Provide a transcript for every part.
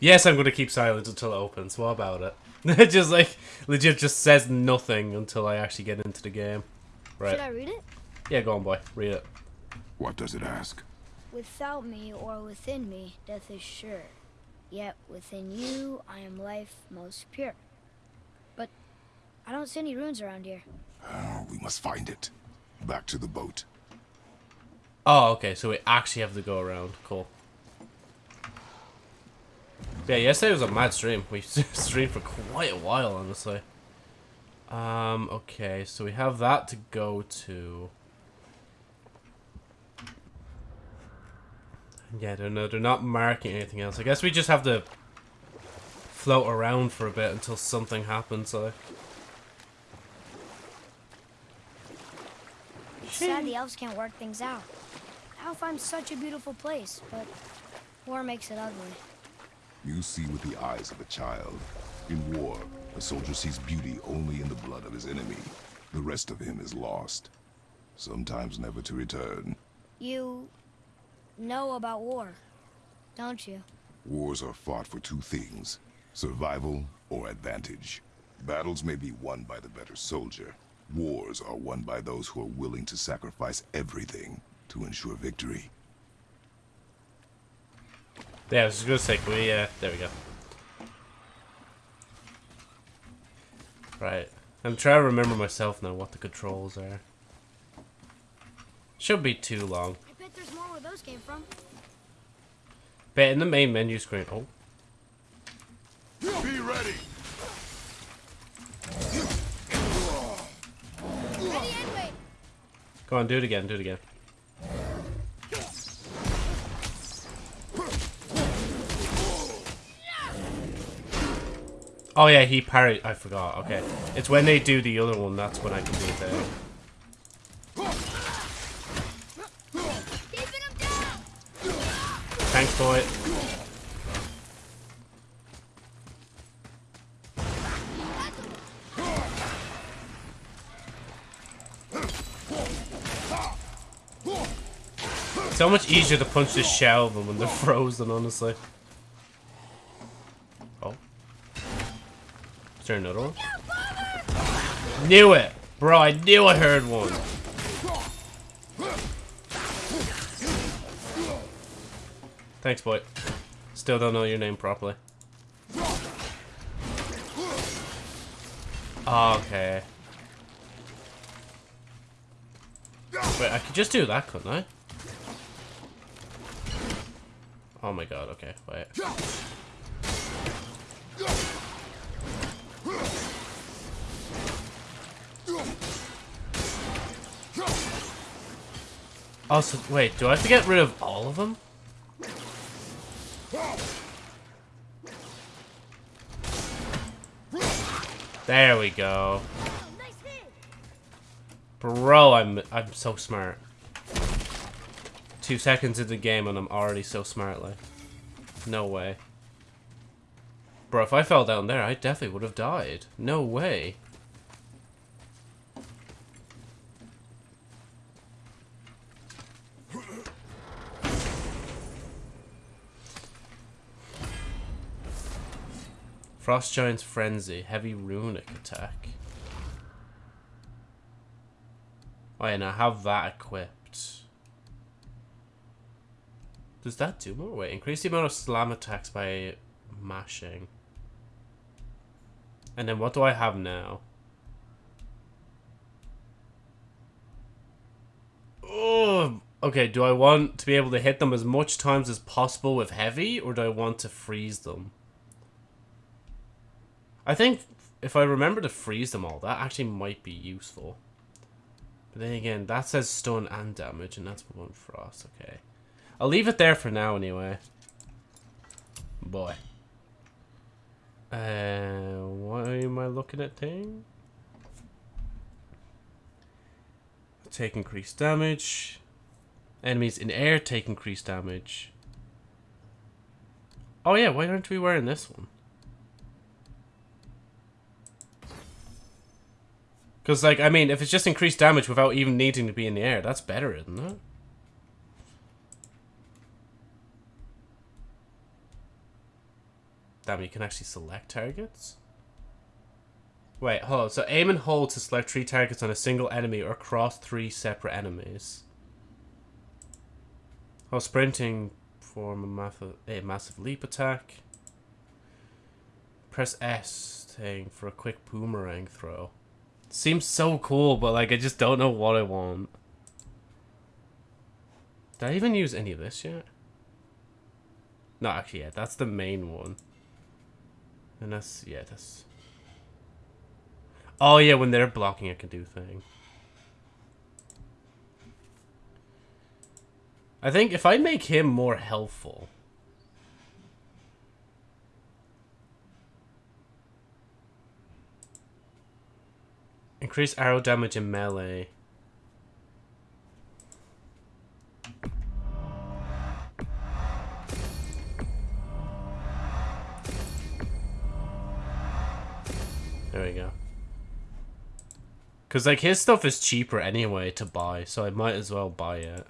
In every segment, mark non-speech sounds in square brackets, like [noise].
Yes, I'm going to keep silent until it opens. What about it? [laughs] it just like legit just says nothing until I actually get into the game. Right. Should I read it? Yeah, go on, boy. Read it. What does it ask? Without me or within me, death is sure. Yet within you, I am life most pure. But I don't see any runes around here. Oh, we must find it. Back to the boat. Oh, okay. So we actually have to go around. Cool. Yeah, yesterday was a mad stream. We [laughs] streamed for quite a while, honestly. Um, okay, so we have that to go to. Yeah, they're, no, they're not marking anything else. I guess we just have to float around for a bit until something happens, so... Sad the elves can't work things out. Alfheim's such a beautiful place, but war makes it ugly. You see with the eyes of a child. In war, a soldier sees beauty only in the blood of his enemy. The rest of him is lost. Sometimes never to return. You know about war, don't you? Wars are fought for two things. Survival or advantage. Battles may be won by the better soldier. Wars are won by those who are willing to sacrifice everything to ensure victory. Yeah, I was just gonna say, can we, uh, there we go. Right. I'm trying to remember myself now what the controls are. Should be too long. I bet there's more where those came from. But in the main menu screen, oh. Be ready! Ready and wait. Go on, do it again, do it again. Oh yeah, he parried. I forgot. Okay, it's when they do the other one. That's when I can do it. There. Thanks, boy. So much easier to punch the shell than when they're [laughs] frozen, honestly. There another one? Knew it! Bro, I knew I heard one. Thanks, boy. Still don't know your name properly. Okay. Wait, I could just do that, couldn't I? Oh my god, okay, wait. Also, wait, do I have to get rid of all of them? There we go. Bro, I'm I'm so smart. Two seconds into the game and I'm already so smart, like. No way. Bro, if I fell down there, I definitely would have died. No way. Frost Giant's Frenzy, heavy runic attack. Oh now I have that equipped. Does that do more? Wait, increase the amount of slam attacks by mashing. And then what do I have now? Oh, okay. Do I want to be able to hit them as much times as possible with heavy, or do I want to freeze them? I think if I remember to freeze them all, that actually might be useful. But then again, that says stun and damage, and that's one frost. Okay. I'll leave it there for now, anyway. Boy. Uh, why am I looking at thing? Take increased damage. Enemies in air take increased damage. Oh yeah, why aren't we wearing this one? Because, like, I mean, if it's just increased damage without even needing to be in the air, that's better, isn't it? Damn, you can actually select targets? Wait, hold on. So aim and hold to select three targets on a single enemy or cross three separate enemies. While sprinting, form a massive, a massive leap attack. Press S thing for a quick boomerang throw. Seems so cool, but like I just don't know what I want. Did I even use any of this yet? No, actually, yeah, that's the main one. And that's, yeah, that's... Oh, yeah, when they're blocking, I can do thing. I think if I make him more helpful... Increase arrow damage in melee. There we go. Because, like, his stuff is cheaper anyway to buy, so I might as well buy it.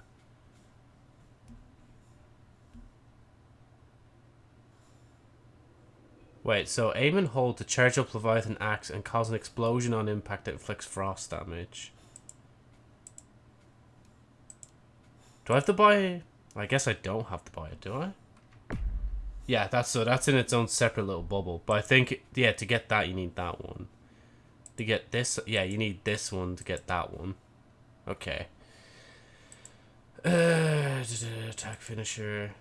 Wait, so aim and hold to charge up Leviathan Axe and cause an explosion on impact that inflicts frost damage. Do I have to buy... I guess I don't have to buy it, do I? Yeah, that's so that's in its own separate little bubble. But I think, yeah, to get that, you need that one. To get this, yeah, you need this one to get that one. Okay. Uh, [sighs] attack finisher.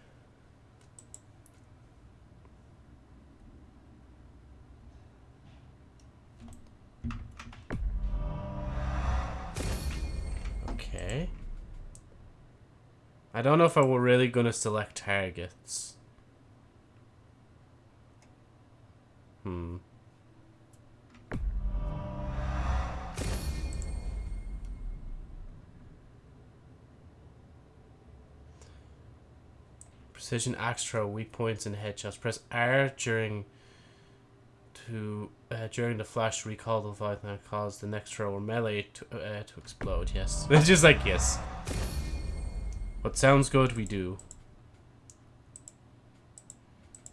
Okay. I don't know if I were really going to select targets. Hmm. Precision throw, weak points and headshots. Press R during to uh, during the flash recall the Leviathan and cause the next throw or melee to, uh, to explode. Yes. [laughs] It's just like, yes. What sounds good, we do.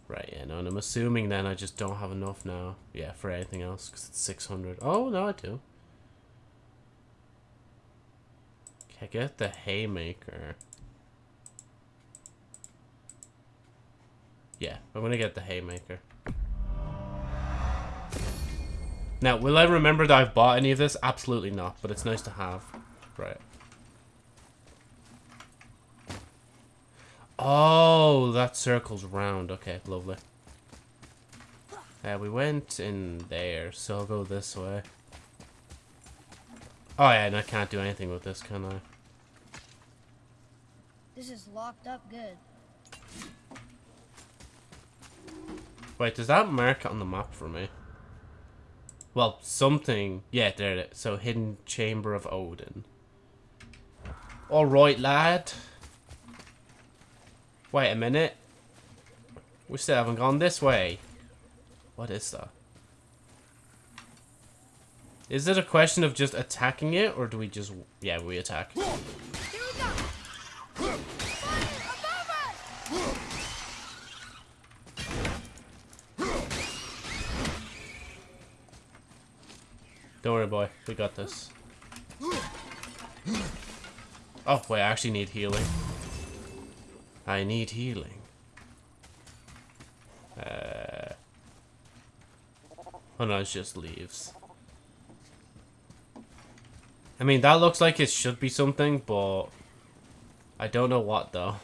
Right, yeah, no, and I'm assuming then I just don't have enough now. Yeah, for anything else, because it's 600. Oh, no, I do. Okay, get the Haymaker. Yeah, I'm gonna get the Haymaker. Now, will I remember that I've bought any of this? Absolutely not, but it's nice to have. Right. Oh, that circle's round. Okay, lovely. Yeah, we went in there, so I'll go this way. Oh yeah, and I can't do anything with this, can I? This is locked up good. Wait, does that mark on the map for me? Well, something. Yeah, there it is. So, Hidden Chamber of Odin. Alright, lad. Wait a minute. We still haven't gone this way. What is that? Is it a question of just attacking it, or do we just... Yeah, we attack. Don't worry, boy. We got this. Oh, wait, I actually need healing. I need healing. Uh... Oh no, it's just leaves. I mean, that looks like it should be something, but... I don't know what, though.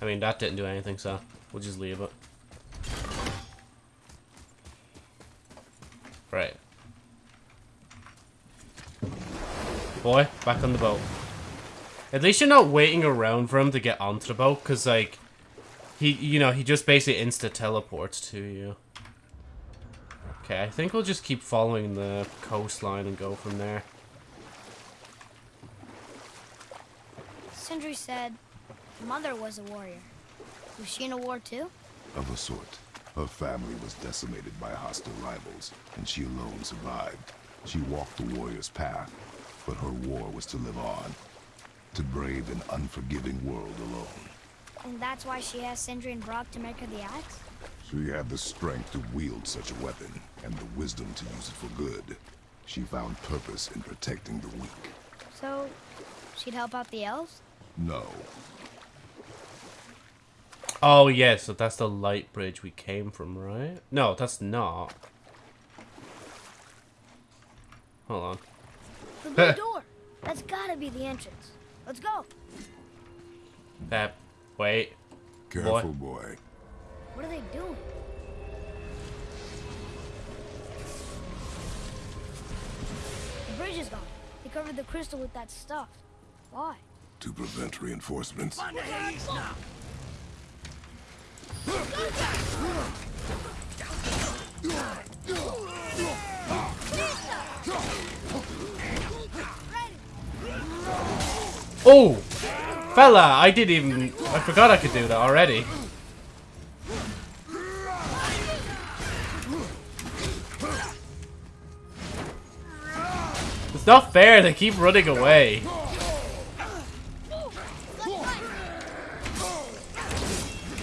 I mean, that didn't do anything, so we'll just leave it. Right. Boy, back on the boat. At least you're not waiting around for him to get onto the boat, because, like, he, you know, he just basically insta-teleports to you. Okay, I think we'll just keep following the coastline and go from there. Sindri said mother was a warrior. Was she in a war too? Of a sort. Her family was decimated by hostile rivals, and she alone survived. She walked the warrior's path, but her war was to live on. To brave an unforgiving world alone. And that's why she asked Sindri and Brok to make her the axe? She had the strength to wield such a weapon, and the wisdom to use it for good. She found purpose in protecting the weak. So, she'd help out the elves? No, Oh, yeah, so that's the light bridge we came from, right? No, that's not. Hold on. The [laughs] blue door! That's gotta be the entrance. Let's go! That, wait. careful boy. What are they doing? The bridge is gone. They covered the crystal with that stuff. Why? To prevent reinforcements. Oh! Fella, I didn't even... I forgot I could do that already. It's not fair, they keep running away.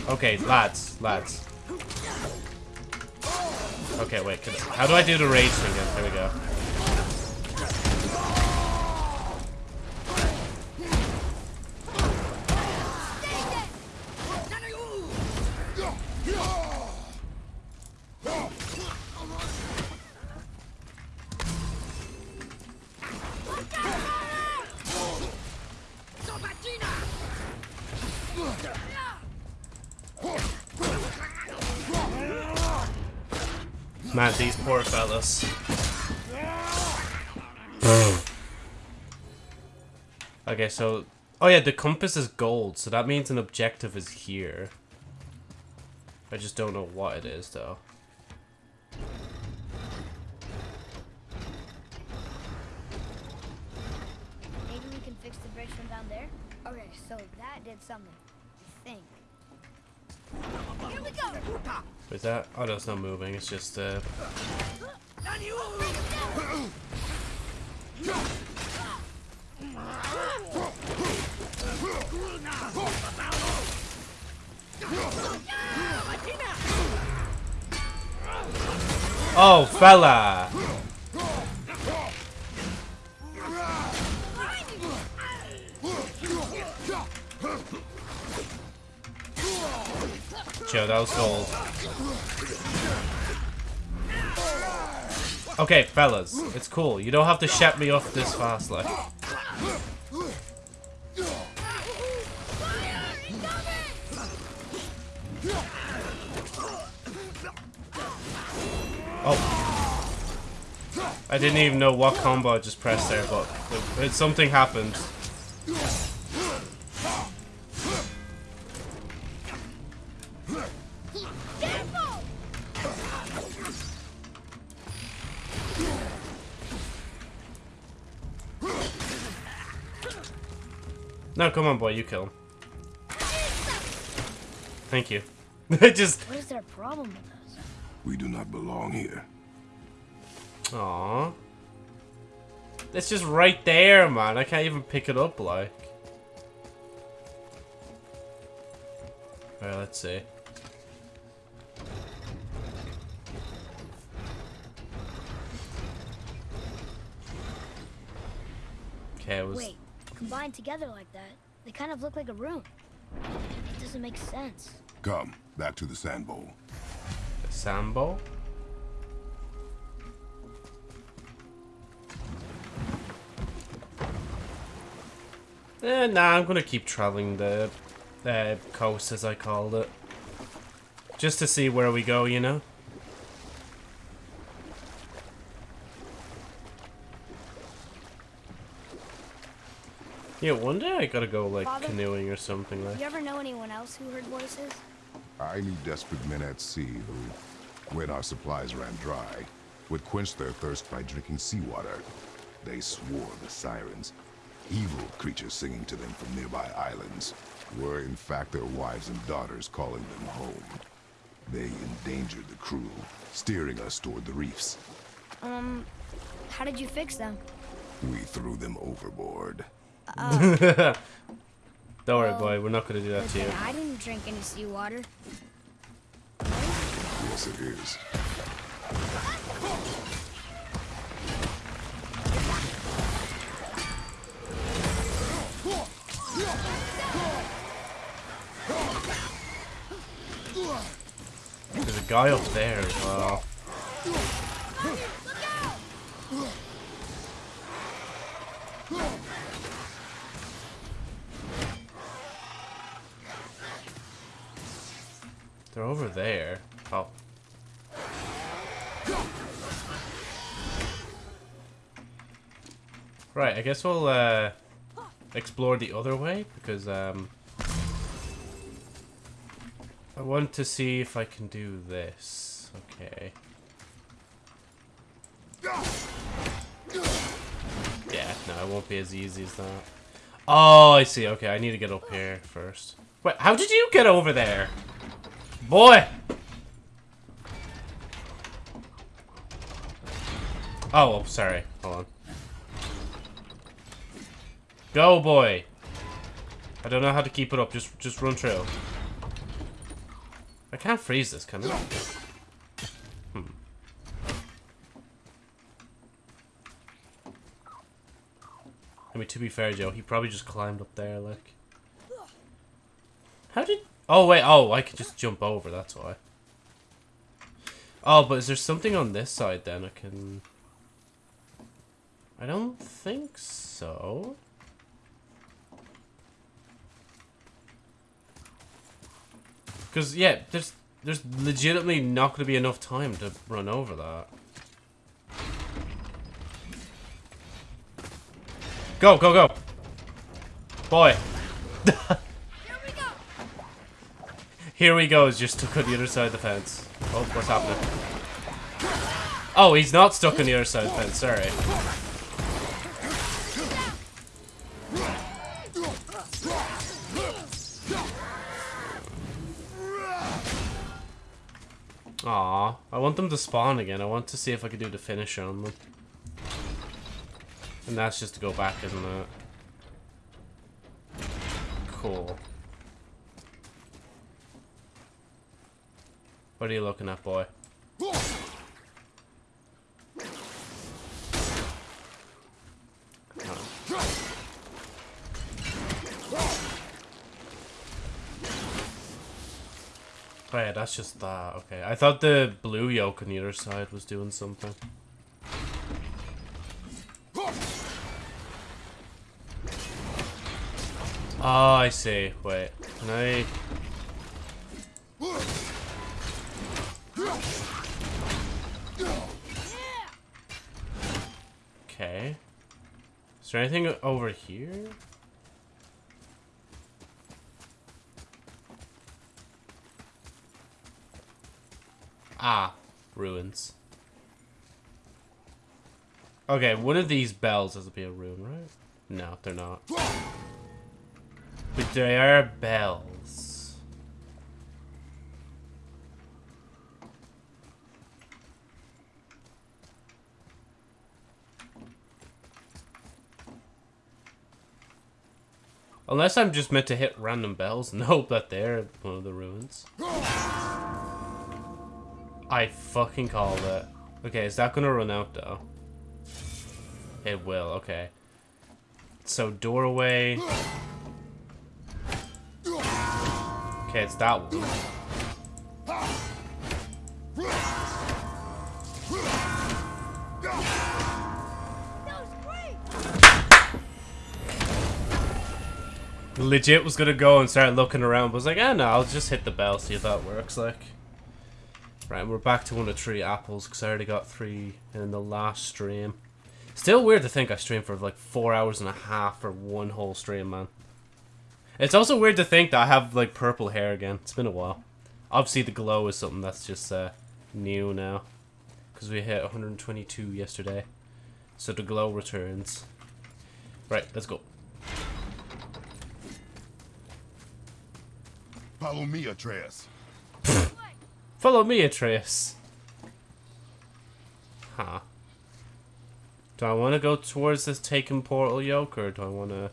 Okay, lads, lads. Okay, wait, can, how do I do the rage thing again? There we go. Man, these poor fellas. okay, so... Oh yeah, the compass is gold, so that means an objective is here. I just don't know what it is, though. Maybe we can fix the bridge from down there? Okay, so that did something. I think. Here we go! Is that? Oh, no, it's not moving. It's just, uh... Oh, fella! Joe, that was gold. Okay, fellas, it's cool. You don't have to shut me off this fast, like. Oh. I didn't even know what combo I just pressed there, but it, it, something happened. No, come on, boy, you kill him. Thank you. [laughs] I just. What is their problem with us? We do not belong here. Aww. It's just right there, man. I can't even pick it up, like. Alright, let's see. Okay, it was. Wait, combined together like that, they kind of look like a room. It doesn't make sense. Come, back to the sand bowl. Sambo? Eh, nah, I'm gonna keep traveling the uh, coast, as I called it. Just to see where we go, you know? Yeah, one day I gotta go, like, Father? canoeing or something, like. You ever know anyone else who heard voices? I knew desperate men at sea who when our supplies ran dry, would quench their thirst by drinking seawater. They swore the sirens, evil creatures singing to them from nearby islands, were in fact their wives and daughters calling them home. They endangered the crew, steering us toward the reefs. Um, how did you fix them? We threw them overboard. [laughs] Don't worry, Oh. boy. We're not gonna do that to you. I didn't drink any seawater. Yes, it is. There's a guy up there as well. They're over there. Oh. Right, I guess we'll uh, explore the other way because um, I want to see if I can do this. Okay. Yeah, no, it won't be as easy as that. Oh, I see. Okay, I need to get up here first. Wait, how did you get over there? Boy! Oh, sorry. Hold on. Go, boy! I don't know how to keep it up. Just, just run through. I can't freeze this, can I? Hmm. I mean, to be fair, Joe, he probably just climbed up there, like. How did... Oh, wait. Oh, I could just jump over. That's why. Oh, but is there something on this side, then? I can... I don't think so. Because, yeah, there's there's legitimately not going to be enough time to run over that. Go, go, go! Boy! [laughs] Here he goes, just stuck on the other side of the fence. Oh, what's happening? Oh, he's not stuck on the other side of the fence, sorry. Aw, I want them to spawn again. I want to see if I can do the finisher on them. And that's just to go back, isn't it? Cool. What are you looking at, boy? Oh yeah, that's just that. Okay, I thought the blue yoke on the other side was doing something. Oh, I see. Wait, can I... Okay. Is there anything over here? Ah, ruins. Okay, one of these bells has to be a ruin, right? No, they're not. But they are bells. Unless I'm just meant to hit random bells [laughs] and hope that they're one of the ruins. I fucking called it. Okay, is that gonna run out though? It will, okay. So doorway. Okay, it's that one. Legit was gonna go and start looking around, but was like, ah, no, I'll just hit the bell, see if that works. Like, right, we're back to one of three apples because I already got three in the last stream. Still weird to think I streamed for like four hours and a half for one whole stream, man. It's also weird to think that I have like purple hair again. It's been a while. Obviously, the glow is something that's just uh, new now. Because we hit 122 yesterday. So the glow returns. Right, let's go. Follow me, Atreus. Follow me, Atreus. Huh. Do I want to go towards this taken portal yoke, or do I want to...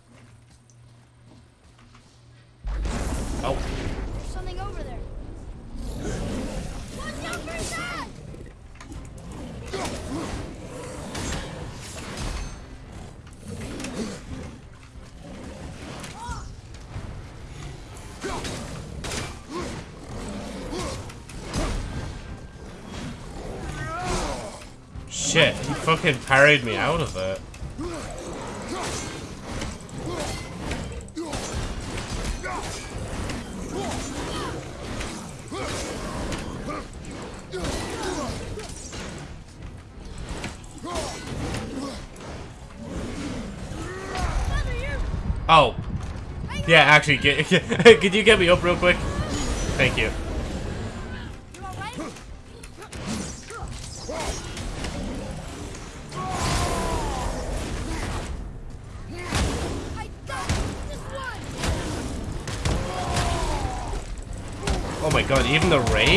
fucking parried me out of it. Oh. Yeah, actually, get, [laughs] could you get me up real quick? Thank you. You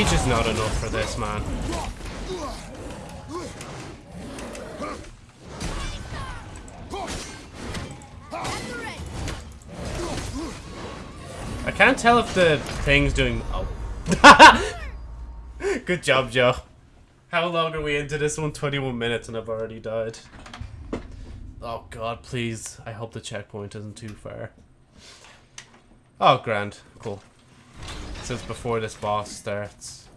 rage is not enough for this, man. I can't tell if the thing's doing... Oh. [laughs] Good job, Joe. How long are we into this one? 21 minutes and I've already died. Oh god, please. I hope the checkpoint isn't too far. Oh, grand. Cool. Before this boss starts.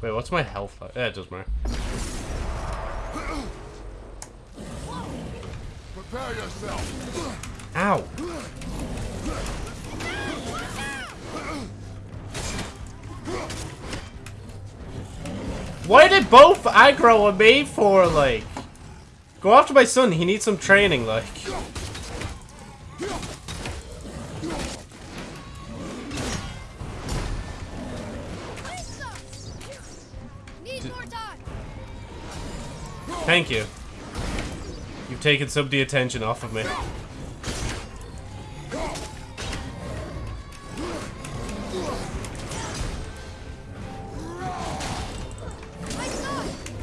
Wait, what's my health like? Yeah, it doesn't matter. Prepare yourself. Ow! Why did both aggro on me for, like? Go after my son, he needs some training, like. Thank you. You've taken some of the attention off of me.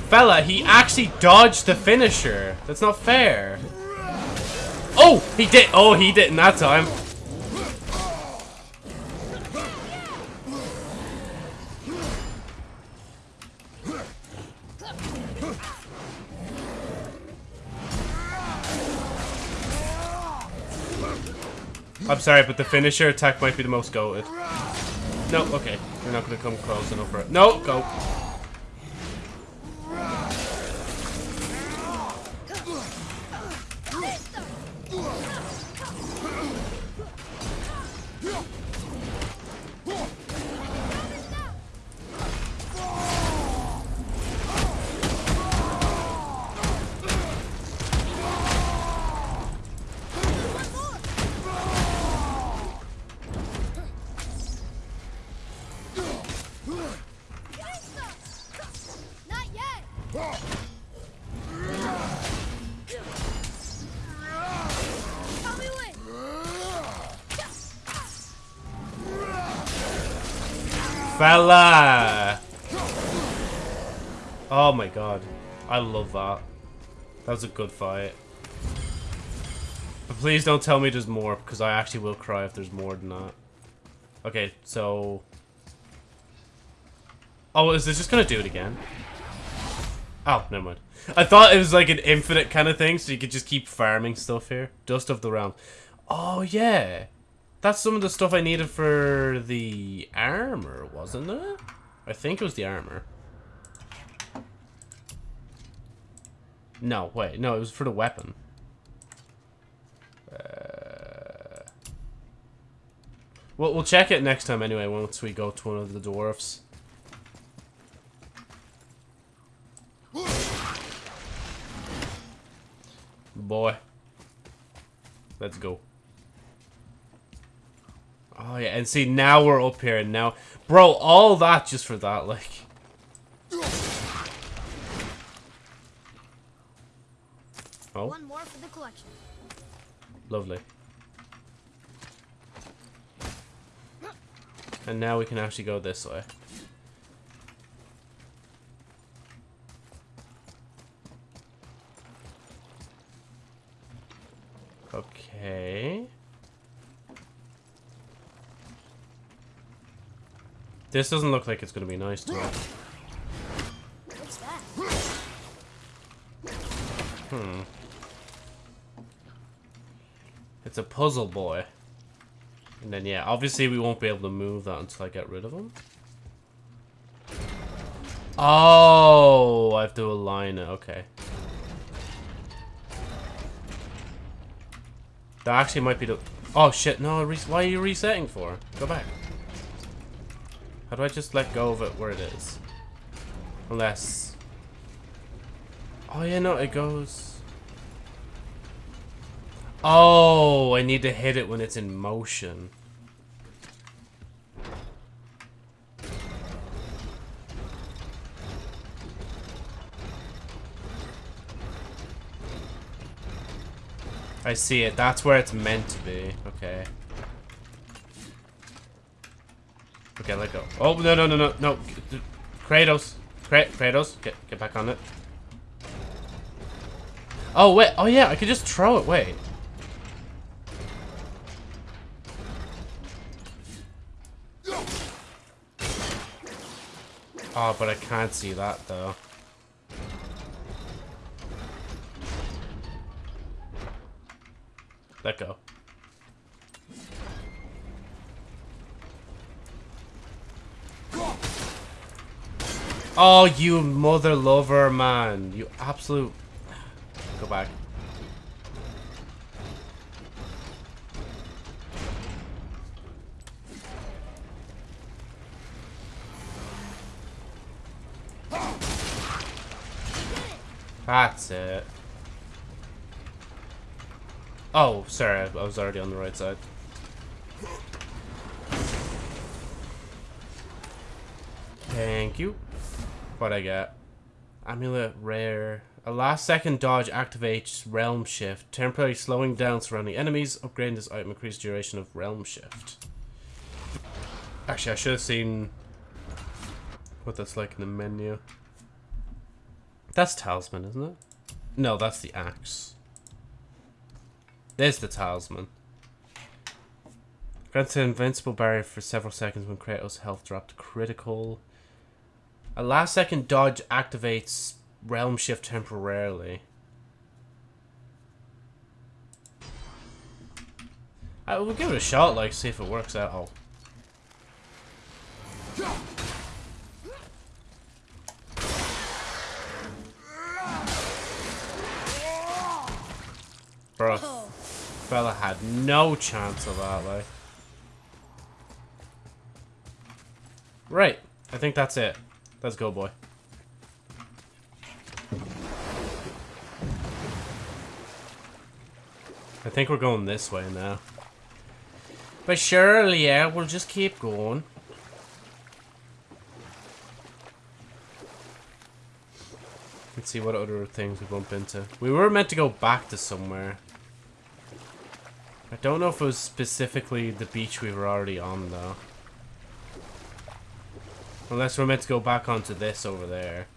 Fella, he actually dodged the finisher. That's not fair. Oh, he did. Oh, he didn't that time. Sorry, but the finisher attack might be the most goated. No, okay. You're not going to come close enough for it. No, go. Fella! Oh my god. I love that. That was a good fight. But please don't tell me there's more, because I actually will cry if there's more than that. Okay, so... Oh, is this just gonna do it again? Oh, never mind. I thought it was like an infinite kind of thing, so you could just keep farming stuff here. Dust of the Realm. Oh, yeah. That's some of the stuff I needed for the armor, wasn't it? I think it was the armor. No, wait. No, it was for the weapon. Uh, well, we'll check it next time anyway, once we go to one of the dwarfs. Boy. Let's go. Oh yeah, and see now we're up here and now, bro, all that just for that, like. Oh, One more for the collection. lovely. And now we can actually go this way. Okay. This doesn't look like it's going to be nice to us. Hmm. It's a puzzle boy. And then, yeah, obviously we won't be able to move that until I get rid of him. Oh, I have to align it. Okay. That actually might be the... Oh, shit. No, why are you resetting for? Go back. How do I just let go of it where it is? Unless... Oh, yeah, no, it goes... Oh, I need to hit it when it's in motion. I see it. That's where it's meant to be. Okay. Okay, let go. Oh, no, no, no, no, no. Kratos. Kratos, get, get back on it. Oh, wait. Oh, yeah, I could just throw it. Wait. Oh, but I can't see that, though. Let go. Oh, you mother lover, man. You absolute... Go back. That's it. Oh, sorry, I was already on the right side. Thank you. What I get. Amulet rare. A last second dodge activates realm shift, temporarily slowing down surrounding enemies. Upgrading this item increases duration of realm shift. Actually, I should have seen what that's like in the menu. That's talisman, isn't it? No, that's the axe. There's the talisman. Grants an invincible barrier for several seconds when Kratos' health dropped critical. A last second dodge activates realm shift temporarily. I will give it a shot, like, see if it works at all. Bro, fella had no chance of that, like. Right. I think that's it. Let's go, boy. I think we're going this way now. But surely, yeah, we'll just keep going. Let's see what other things we bump into. We were meant to go back to somewhere. I don't know if it was specifically the beach we were already on, though. Unless we're meant to go back onto this over there.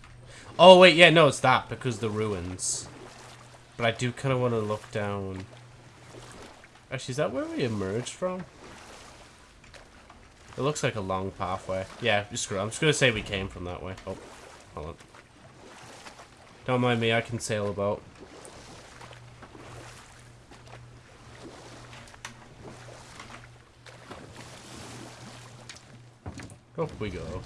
Oh, wait, yeah, no, it's that, because the ruins. But I do kind of want to look down. Actually, is that where we emerged from? It looks like a long pathway. Yeah, screw it. I'm just going to say we came from that way. Oh, hold on. Don't mind me, I can sail about. Up we go.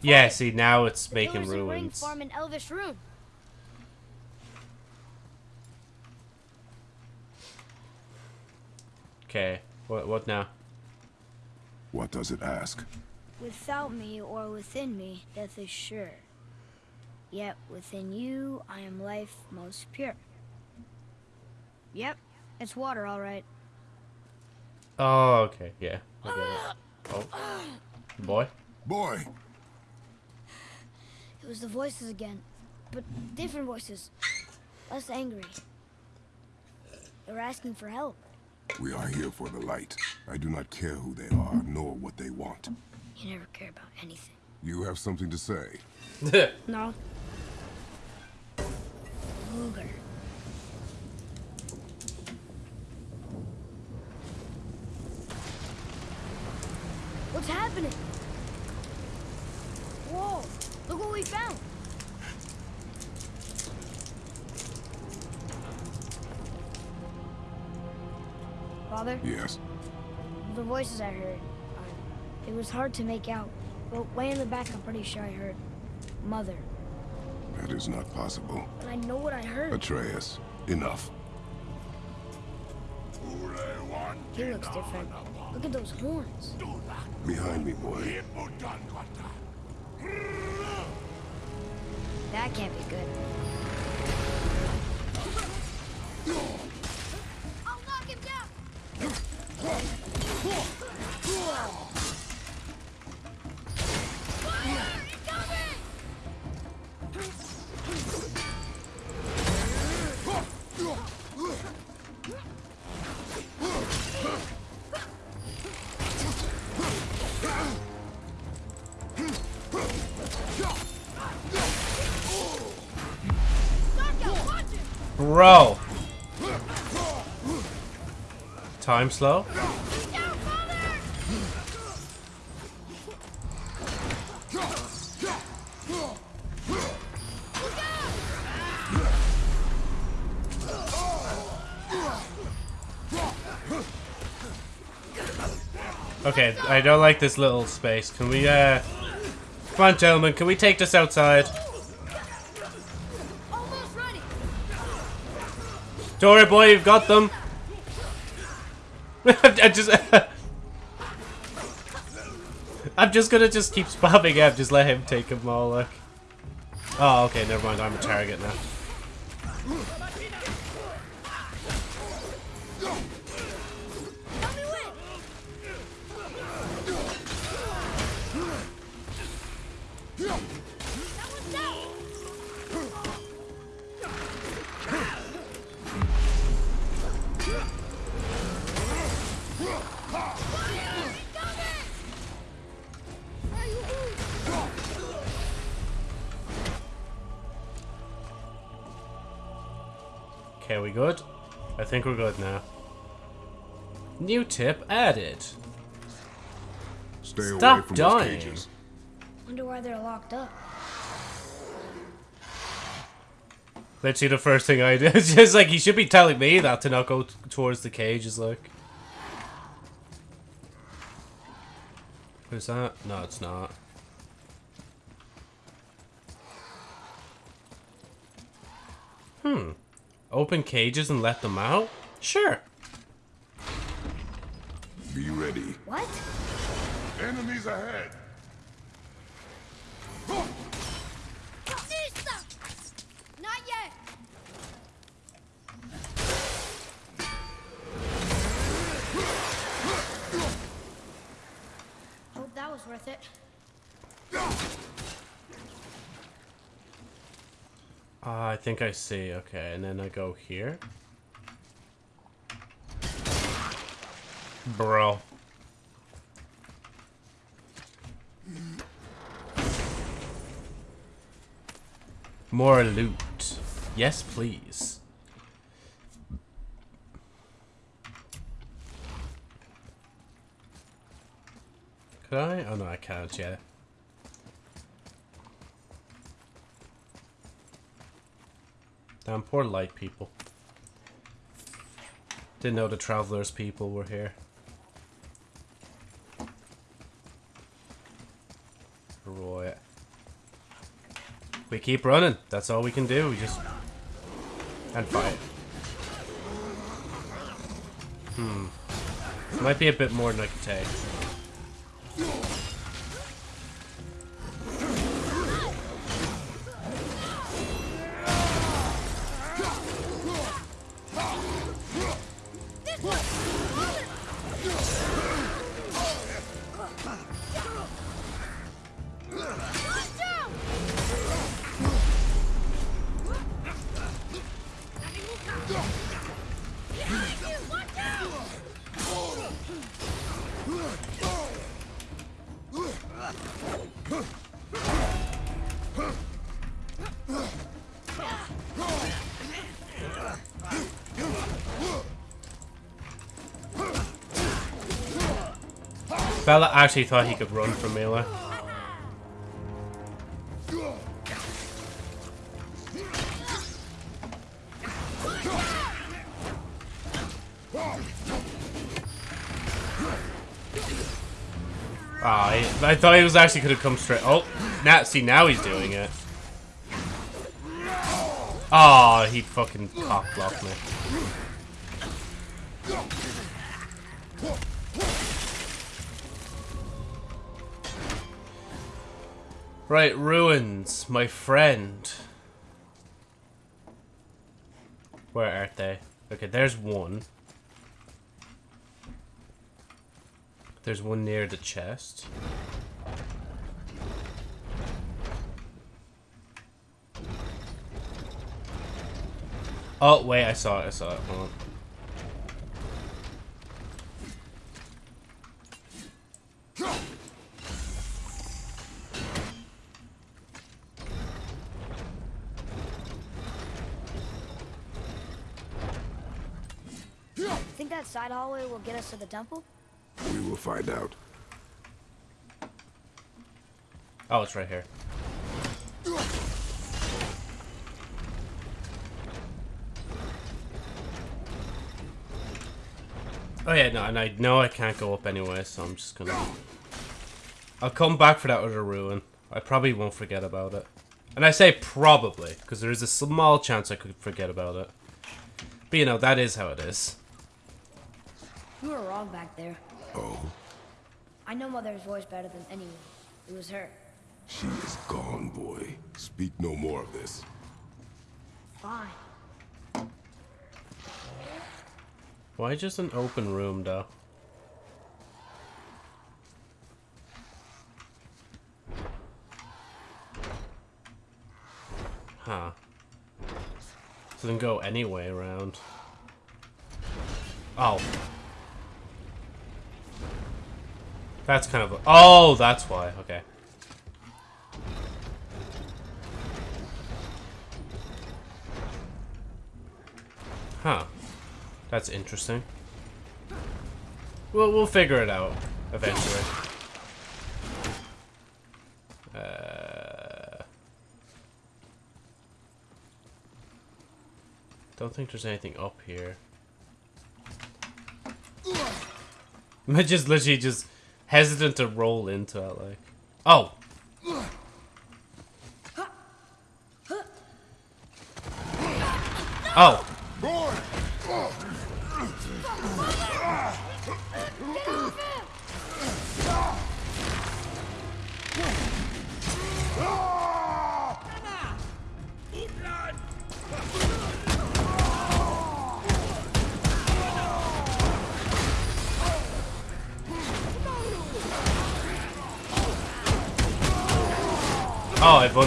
Yeah, see, now it's The making pillars of ruins. form an elvish rune. Okay, what, what now? What does it ask? Without me or within me, death is sure. Yet within you, I am life most pure. Yep, it's water, all right. Oh, okay, yeah. I. [gasps] Oh. Boy? Boy, It was the voices again, but different voices. Less angry. They were asking for help. we are here for the light. I do not care who they are, nor what they want. You never care about anything. You have something to say. [laughs] No. Luger. What's happening? Father, Yes. the voices I heard, uh, it was hard to make out. But way in the back, I'm pretty sure I heard Mother. That is not possible. But I know what I heard. Atreus, enough. He looks different. Look at those horns. Behind me, boy. That can't be good. Bro! Time slow? Okay, I don't like this little space. Can we, uh... Come on, gentlemen, can we take this outside? Don't boy, you've got them. [laughs] I just... [laughs] I'm just gonna just keep spamming him, just let him take them all, look. Oh, okay, never mind, I'm a target now. Think we're good now. New tip added. Stay Stop away from dying. those cages. Wonder why they're locked up. Literally the first thing I did. [laughs] It's just like, he should be telling me that to not go t- towards the cages, like. Who's that? No, it's not. Hmm. Open cages and let them out? Sure. Be ready. What? Enemies ahead. Not yet! Hope that was worth it. Ah, I think I see. Okay, and then I go here. Bro. More loot. Yes, please. Could I? Oh no, I can't yet. Damn, poor light people. Didn't know the travelers people were here. Right. We keep running. That's all we can do. We just and fight. Hmm. Might be a bit more than I can take. Bella actually thought he could run from melee. Ah, I thought he was actually could have come straight. Oh, now see now he's doing it. Oh, he fucking cock blocked me. Right, ruins, my friend. Where are they? Okay, there's one. There's one near the chest. Oh, wait, I saw it, I saw it. Hold on. Think that side hallway will get us to the temple? We will find out. Oh, it's right here. Oh yeah, no, and I know I can't go up anyway, so I'm just gonna... I'll come back for that other ruin. I probably won't forget about it. And I say probably, because there is a small chance I could forget about it. But you know, that is how it is. You were wrong back there. Oh, I know Mother's voice better than anyone. It was her. she is gone, boy. Speak no more of this. Fine. Why just an open room, though? Huh. Doesn't go any way around. Oh. That's kind of. Oh, that's why. Okay. Huh. That's interesting. We'll, we'll figure it out eventually. Uh, don't think there's anything up here. I [laughs] just literally just hesitant to roll into it, like. Oh! Oh!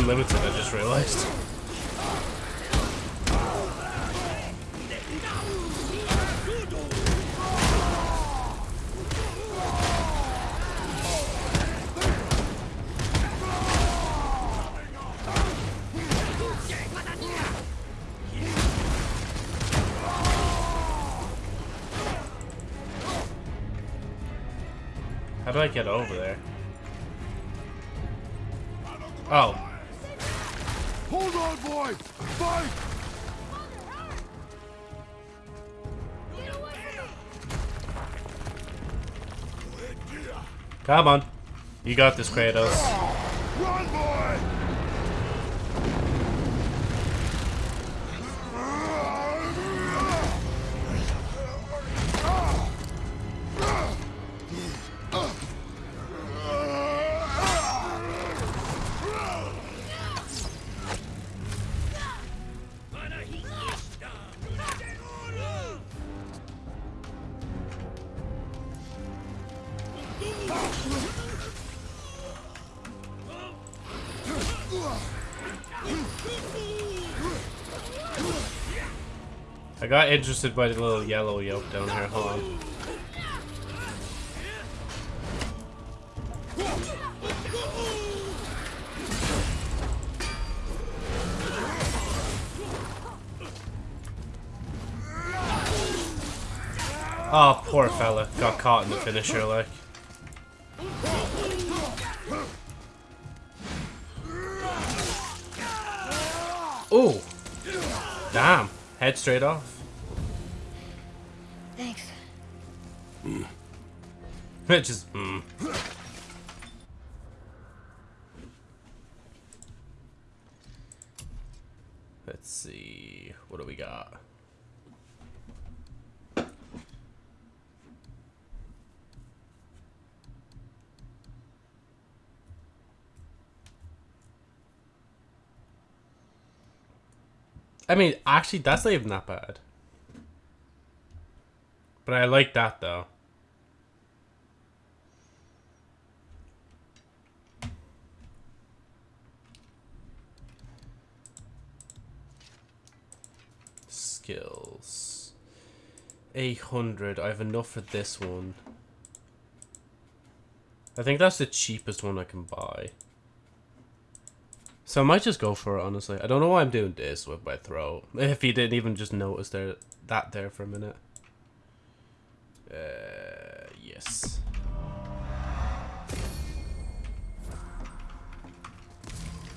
Unlimited, I just realized. How do I get over there? Boy! Fight! Come on. You got this, Kratos. interested by the little yellow yolk down here. Hold on. Oh, poor fella. Got caught in the finisher, like. Oh! Damn. Head straight off. [laughs] just, mm. Let's see. What do we got? I mean, actually, that's not even that bad. But I like that, though. Skills. 800. I have enough for this one. I think that's the cheapest one I can buy. So I might just go for it, honestly. I don't know why I'm doing this with my throat. [laughs] If you didn't even just notice there that there for a minute. Uh, yes.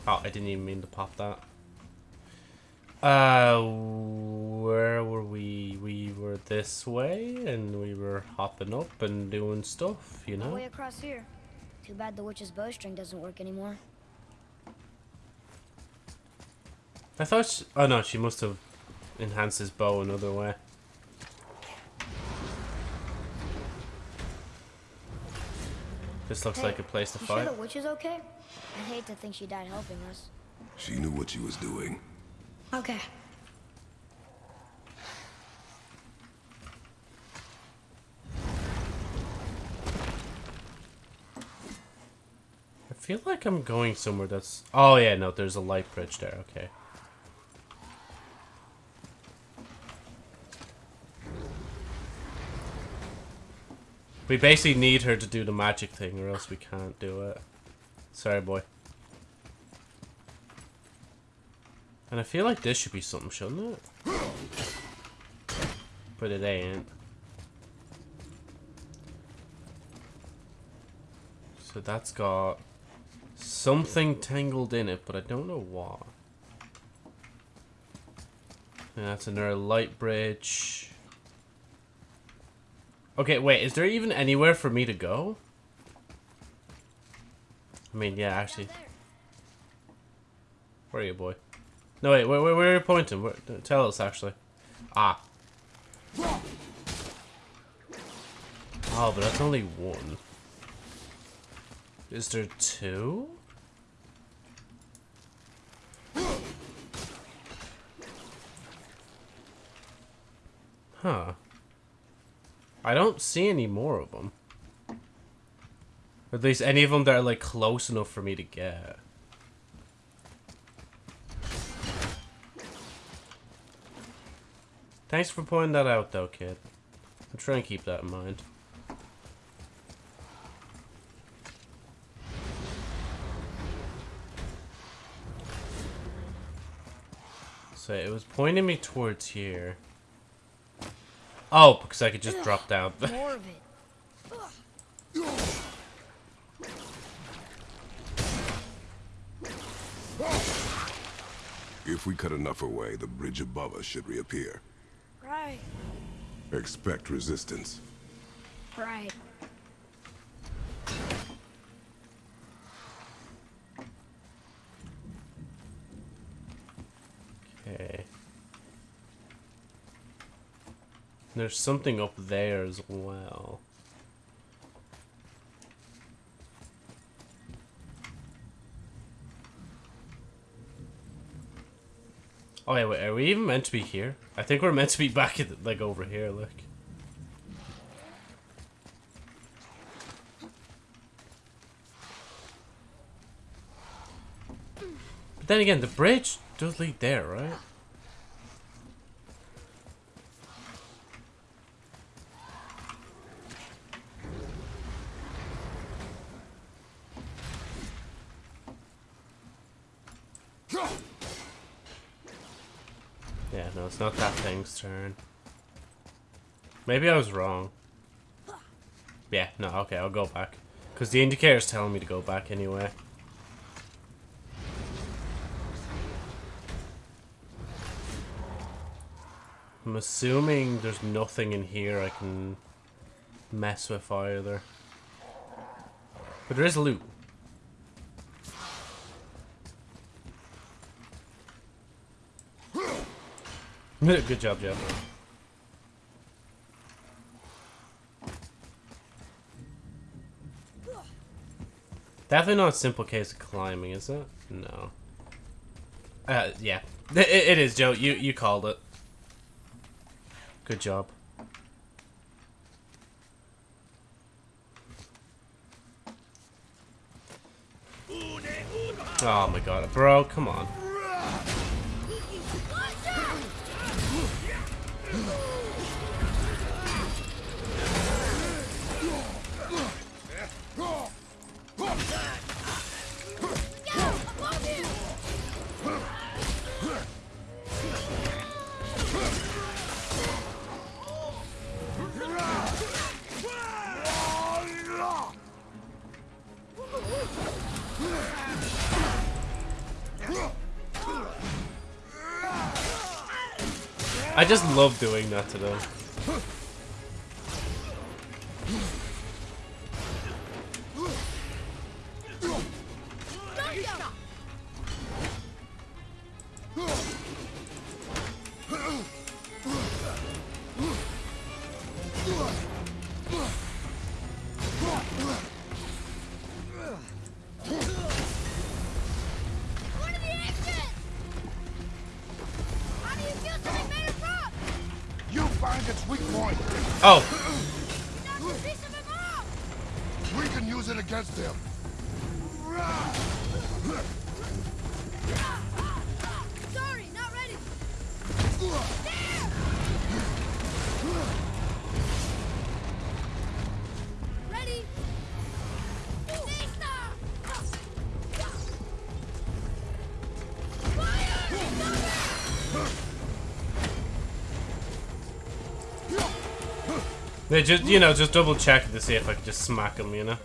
Oh, I didn't even mean to pop that. Uh, where were we? We were this way, and we were hopping up and doing stuff, you know? way across here. Too bad the witch's bowstring doesn't work anymore. I thought she, oh no, she must have enhanced his bow another way. This looks Hey, like a place to you sure the witch is okay? I hate to think she died helping us. She knew what she was doing. Okay. I feel like I'm going somewhere that's... Oh yeah, no, there's a light bridge there, okay. We basically need her to do the magic thing or else we can't do it. Sorry, boy. And I feel like this should be something, shouldn't it? But it ain't. So that's got something tangled in it, but I don't know what. And that's another light bridge. Okay, wait, is there even anywhere for me to go? I mean, yeah, actually. Where are you, boy? No, wait, where, where, where are you pointing? Where, tell us, actually. Ah. Oh, but that's only one. Is there two? Huh. I don't see any more of them. At least any of them that are like close enough for me to get. Thanks for pointing that out though, kid. I'm trying to keep that in mind. So it was pointing me towards here. Oh, because I could just drop down. [laughs] More of it. If we cut enough away, the bridge above us should reappear. Right. Expect resistance. Right. Okay. There's something up there as well. Oh wait, wait, are we even meant to be here? I think we're meant to be back at the, like over here, look. But then again, the bridge does lead there, right? Turn. Maybe I was wrong. Yeah, no, okay, I'll go back. Because the indicator's telling me to go back anyway. I'm assuming there's nothing in here I can mess with either. But there is loot. [laughs] Good job, Jeff. Definitely not a simple case of climbing, is it? No. Uh, yeah. [laughs] It, it is, Joe. You you called it. Good job. Oh my god, bro, come on. I just love doing that to them. They just you know just double check to see if I can just smack them, you know.